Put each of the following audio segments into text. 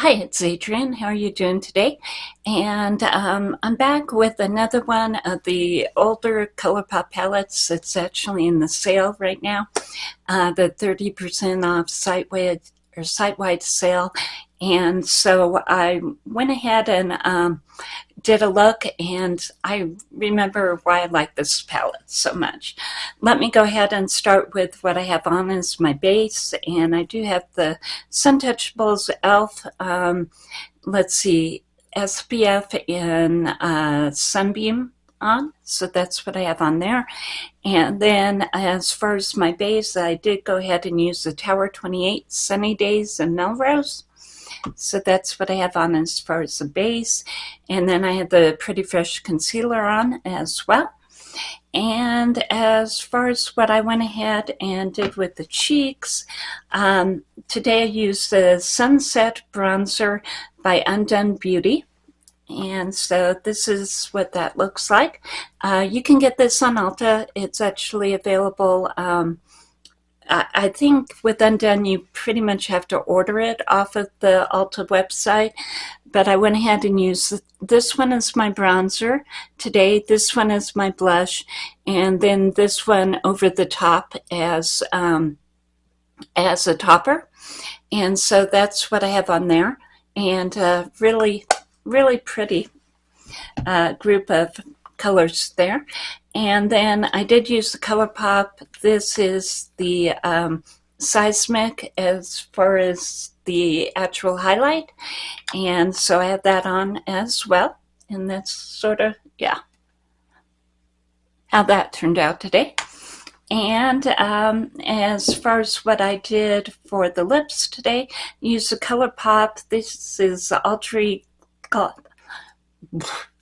Hi, it's Adrienne. How are you doing today? And um, I'm back with another one of the older ColourPop palettes. It's actually in the sale right now. Uh, the 30% off site-wide or site-wide sale. And so I went ahead and um, did a look and I remember why I like this palette so much. Let me go ahead and start with what I have on as my base and I do have the Suntouchables e.l.f. Um, let's see, SPF in uh, Sunbeam on so that's what I have on there and then as far as my base I did go ahead and use the Tower 28 Sunny Days and Melrose so that's what I have on as far as the base. And then I have the Pretty Fresh concealer on as well. And as far as what I went ahead and did with the cheeks, um, today I used the Sunset Bronzer by Undone Beauty. And so this is what that looks like. Uh, you can get this on Ulta. It's actually available um, I think with Undone, you pretty much have to order it off of the Ulta website. But I went ahead and used this one as my bronzer today. This one as my blush. And then this one over the top as, um, as a topper. And so that's what I have on there. And uh, really, really pretty uh, group of colors there. And then I did use the ColourPop. This is the um, Seismic as far as the actual highlight. And so I have that on as well. And that's sort of, yeah, how that turned out today. And um, as far as what I did for the lips today, use the ColourPop. This is Ultra,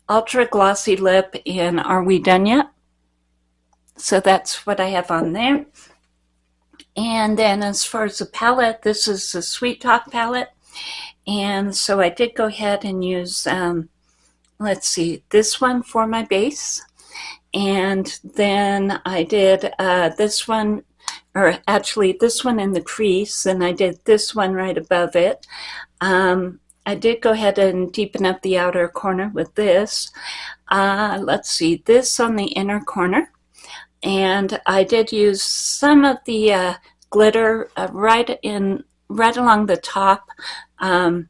Ultra Glossy Lip in Are We Done Yet? So that's what I have on there. And then as far as the palette, this is the Sweet Talk palette. And so I did go ahead and use, um, let's see, this one for my base. And then I did uh, this one, or actually this one in the crease, and I did this one right above it. Um, I did go ahead and deepen up the outer corner with this. Uh, let's see, this on the inner corner. And I did use some of the uh, glitter uh, right in right along the top um,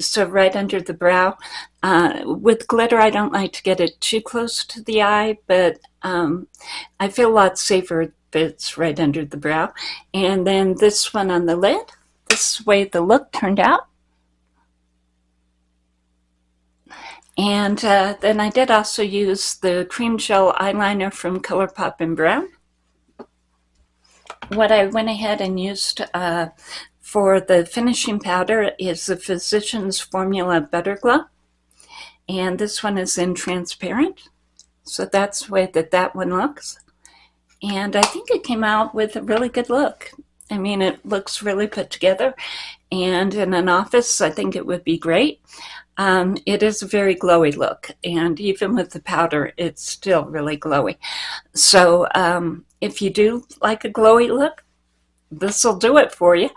so right under the brow. Uh, with glitter I don't like to get it too close to the eye but um, I feel a lot safer if it's right under the brow. And then this one on the lid. This way the look turned out And uh, then I did also use the cream gel eyeliner from ColourPop in Brown. What I went ahead and used uh, for the finishing powder is the Physicians Formula Butter Glow. And this one is in transparent. So that's the way that that one looks. And I think it came out with a really good look. I mean, it looks really put together. And in an office, I think it would be great. Um, it is a very glowy look and even with the powder it's still really glowy. So um, if you do like a glowy look this will do it for you.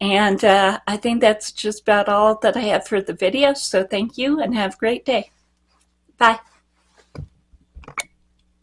And uh, I think that's just about all that I have for the video so thank you and have a great day. Bye